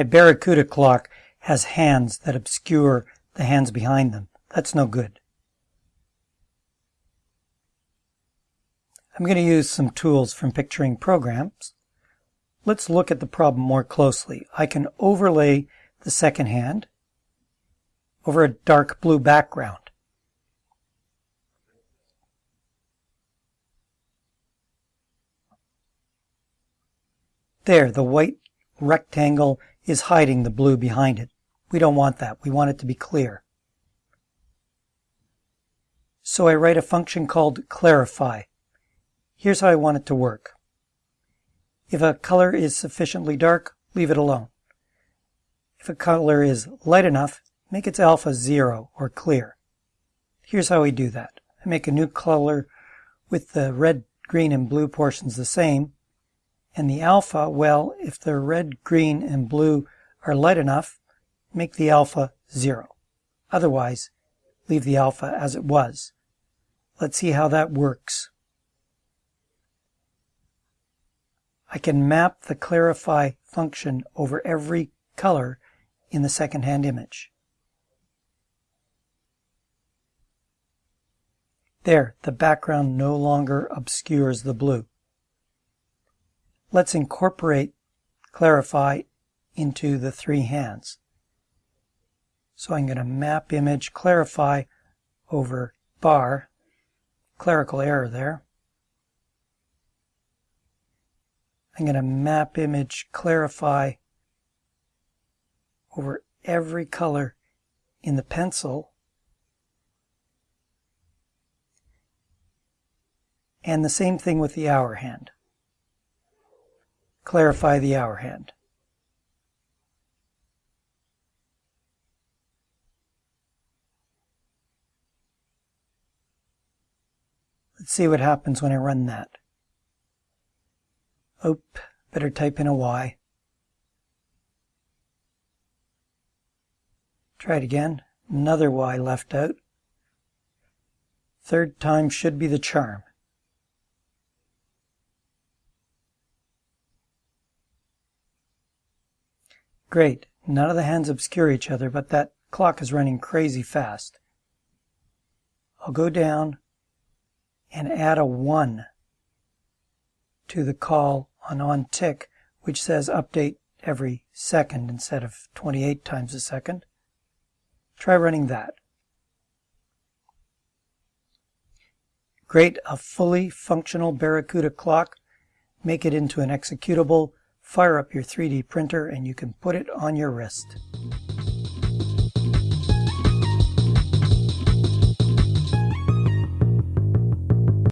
My Barracuda clock has hands that obscure the hands behind them. That's no good. I'm going to use some tools from picturing programs. Let's look at the problem more closely. I can overlay the second hand over a dark blue background. There, the white rectangle is hiding the blue behind it. We don't want that. We want it to be clear. So I write a function called clarify. Here's how I want it to work. If a color is sufficiently dark, leave it alone. If a color is light enough, make its alpha zero or clear. Here's how we do that. I make a new color with the red, green, and blue portions the same. And the alpha, well, if the red, green, and blue are light enough, make the alpha zero. Otherwise, leave the alpha as it was. Let's see how that works. I can map the clarify function over every color in the second-hand image. There, the background no longer obscures the blue. Let's incorporate clarify into the three hands. So I'm going to map image clarify over bar, clerical error there. I'm going to map image clarify over every color in the pencil and the same thing with the hour hand. Clarify the hour hand. Let's see what happens when I run that. Oop, better type in a Y. Try it again. Another Y left out. Third time should be the charm. Great. None of the hands obscure each other, but that clock is running crazy fast. I'll go down and add a 1 to the call on on tick, which says update every second instead of 28 times a second. Try running that. Create a fully functional Barracuda clock, make it into an executable, fire up your 3D printer, and you can put it on your wrist.